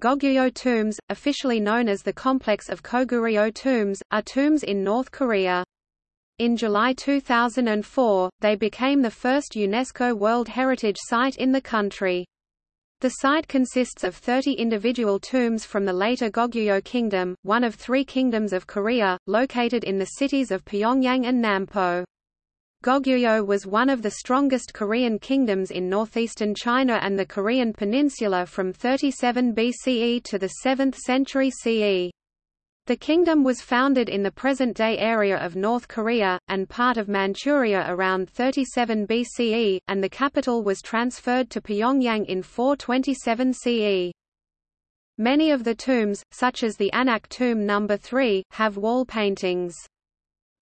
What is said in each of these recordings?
Goguryeo tombs, officially known as the complex of Koguryo tombs, are tombs in North Korea. In July 2004, they became the first UNESCO World Heritage Site in the country. The site consists of 30 individual tombs from the later Goguryeo Kingdom, one of three kingdoms of Korea, located in the cities of Pyongyang and Nampo. Goguryeo was one of the strongest Korean kingdoms in northeastern China and the Korean peninsula from 37 BCE to the 7th century CE. The kingdom was founded in the present-day area of North Korea, and part of Manchuria around 37 BCE, and the capital was transferred to Pyongyang in 427 CE. Many of the tombs, such as the Anak tomb No. 3, have wall paintings.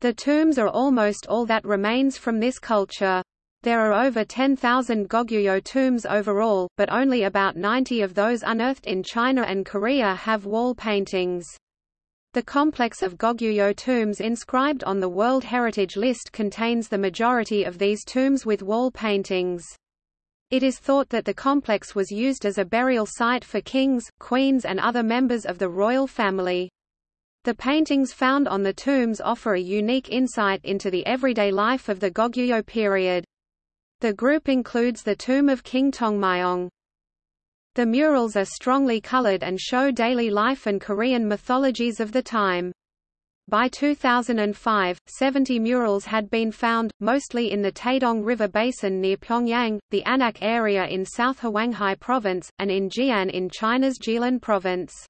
The tombs are almost all that remains from this culture. There are over 10,000 Goguryeo tombs overall, but only about 90 of those unearthed in China and Korea have wall paintings. The complex of Goguryeo tombs inscribed on the World Heritage List contains the majority of these tombs with wall paintings. It is thought that the complex was used as a burial site for kings, queens and other members of the royal family. The paintings found on the tombs offer a unique insight into the everyday life of the Goguryeo period. The group includes the tomb of King Tongmyong. The murals are strongly colored and show daily life and Korean mythologies of the time. By 2005, 70 murals had been found, mostly in the Taedong River basin near Pyongyang, the Anak area in South Hwanghae Province, and in Jian in China's Jilin Province.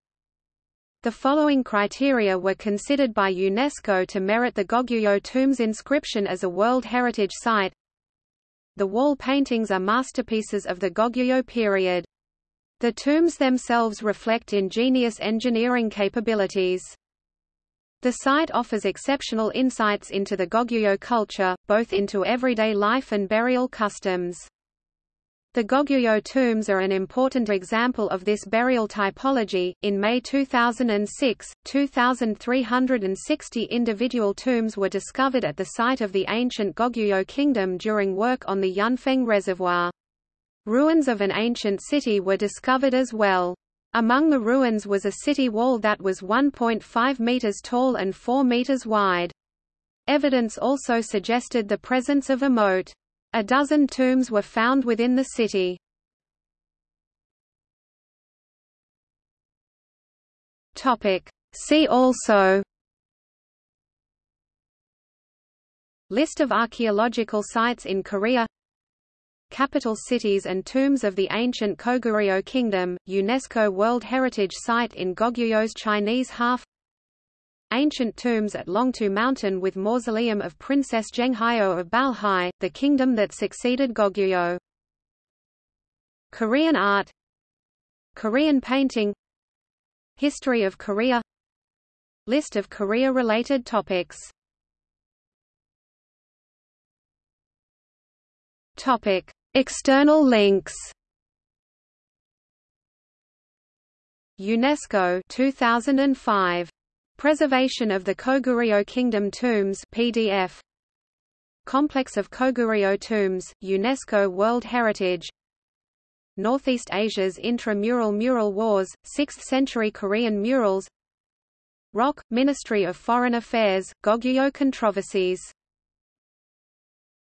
The following criteria were considered by UNESCO to merit the Goguryeo tomb's inscription as a World Heritage Site. The wall paintings are masterpieces of the Goguryeo period. The tombs themselves reflect ingenious engineering capabilities. The site offers exceptional insights into the Goguryeo culture, both into everyday life and burial customs. The Goguryeo tombs are an important example of this burial typology. In May 2006, 2,360 individual tombs were discovered at the site of the ancient Goguryeo kingdom during work on the Yunfeng Reservoir. Ruins of an ancient city were discovered as well. Among the ruins was a city wall that was 1.5 meters tall and 4 meters wide. Evidence also suggested the presence of a moat. A dozen tombs were found within the city. Topic. See also List of archaeological sites in Korea Capital cities and tombs of the ancient Koguryo Kingdom, UNESCO World Heritage Site in Goguryeo Chinese half Ancient tombs at Longtu Mountain with mausoleum of Princess Zhenghao of Balhae, the kingdom that succeeded Goguryeo. Korean art Korean painting History of Korea List of Korea-related topics Topic: External links. UNESCO 2005. Preservation of the Koguryo Kingdom Tombs PDF. Complex of Koguryo Tombs, UNESCO World Heritage. Northeast Asia's intramural mural wars, 6th-century Korean murals. ROK, Ministry of Foreign Affairs, Goguryeo controversies